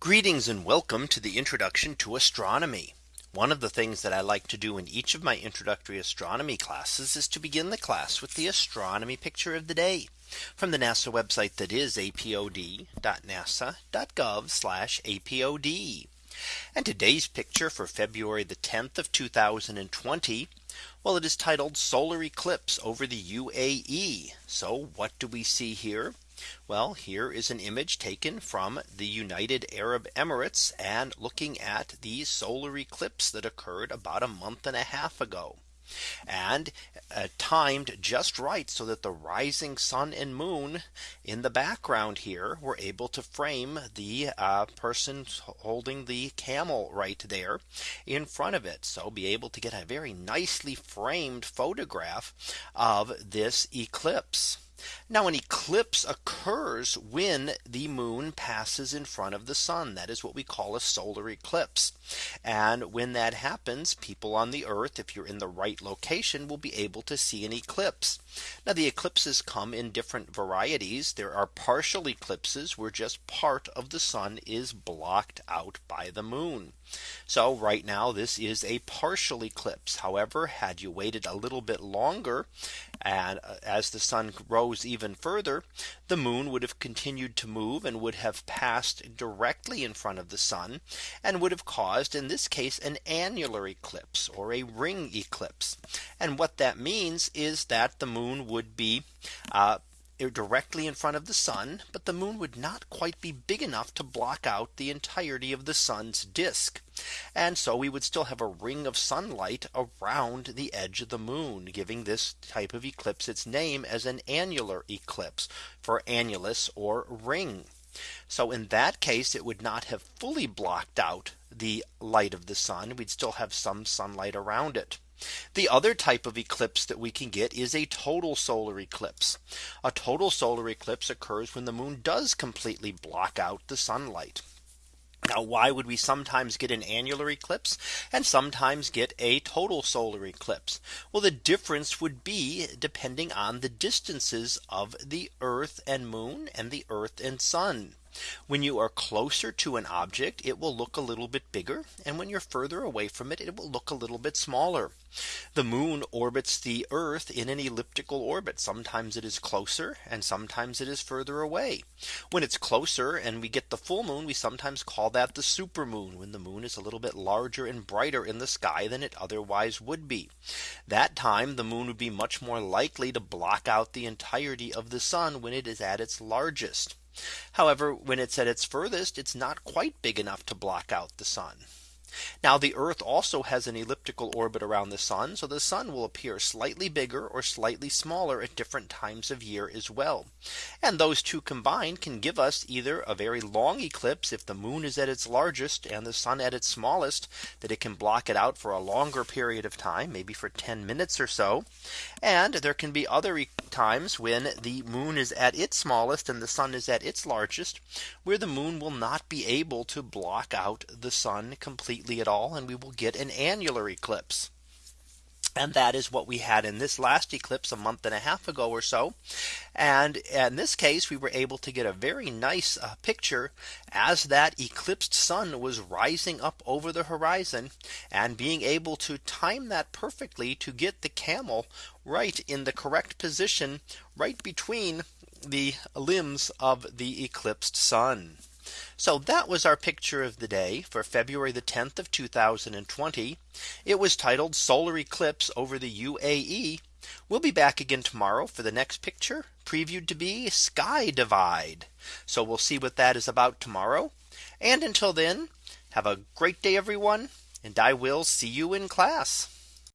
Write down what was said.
Greetings and welcome to the introduction to astronomy. One of the things that I like to do in each of my introductory astronomy classes is to begin the class with the astronomy picture of the day from the NASA website that is apod.nasa.gov apod. And today's picture for February the 10th of 2020. Well, it is titled solar eclipse over the UAE. So what do we see here? Well, here is an image taken from the United Arab Emirates and looking at the solar eclipse that occurred about a month and a half ago and uh, timed just right so that the rising sun and moon in the background here were able to frame the uh, person holding the camel right there in front of it. So be able to get a very nicely framed photograph of this eclipse. Now an eclipse occurs when the moon passes in front of the sun. That is what we call a solar eclipse. And when that happens, people on the earth, if you're in the right location, will be able to see an eclipse. Now the eclipses come in different varieties. There are partial eclipses where just part of the sun is blocked out by the moon. So right now this is a partial eclipse. However, had you waited a little bit longer and uh, as the sun rose even further, the moon would have continued to move and would have passed directly in front of the sun and would have caused in this case an annular eclipse or a ring eclipse. And what that means is that the moon would be uh, Uh, directly in front of the sun, but the moon would not quite be big enough to block out the entirety of the sun's disk. And so we would still have a ring of sunlight around the edge of the moon, giving this type of eclipse its name as an annular eclipse for annulus or ring. So in that case, it would not have fully blocked out the light of the sun. We'd still have some sunlight around it. The other type of eclipse that we can get is a total solar eclipse. A total solar eclipse occurs when the moon does completely block out the sunlight. Now, why would we sometimes get an annular eclipse and sometimes get a total solar eclipse? Well, the difference would be depending on the distances of the Earth and moon and the Earth and sun. When you are closer to an object, it will look a little bit bigger. And when you're further away from it, it will look a little bit smaller. The moon orbits the Earth in an elliptical orbit. Sometimes it is closer and sometimes it is further away. When it's closer and we get the full moon, we sometimes call that the super moon when the moon is a little bit larger and brighter in the sky than it otherwise would be. That time the moon would be much more likely to block out the entirety of the sun when it is at its largest. However, when it's at its furthest, it's not quite big enough to block out the sun. Now the Earth also has an elliptical orbit around the sun. So the sun will appear slightly bigger or slightly smaller at different times of year as well. And those two combined can give us either a very long eclipse if the moon is at its largest and the sun at its smallest that it can block it out for a longer period of time, maybe for 10 minutes or so. And there can be other times when the moon is at its smallest and the sun is at its largest, where the moon will not be able to block out the sun completely completely at all and we will get an annular eclipse. And that is what we had in this last eclipse a month and a half ago or so. And in this case, we were able to get a very nice uh, picture as that eclipsed sun was rising up over the horizon and being able to time that perfectly to get the camel right in the correct position right between the limbs of the eclipsed sun. So that was our picture of the day for February the 10th of 2020. It was titled solar eclipse over the UAE. We'll be back again tomorrow for the next picture previewed to be sky divide. So we'll see what that is about tomorrow. And until then, have a great day, everyone. And I will see you in class.